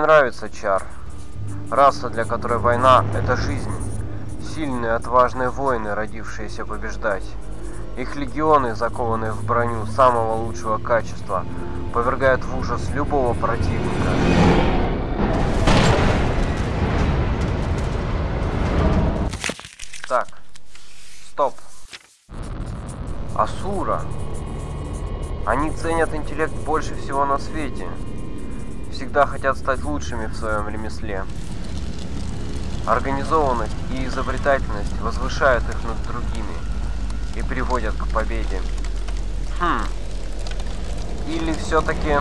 не нравится Чар. Раса, для которой война – это жизнь. Сильные, отважные воины, родившиеся побеждать. Их легионы, закованные в броню самого лучшего качества, повергают в ужас любого противника. Так, стоп. Асура. Они ценят интеллект больше всего на свете. Всегда хотят стать лучшими в своем ремесле. Организованность и изобретательность возвышают их над другими и приводят к победе. Хм. Или все-таки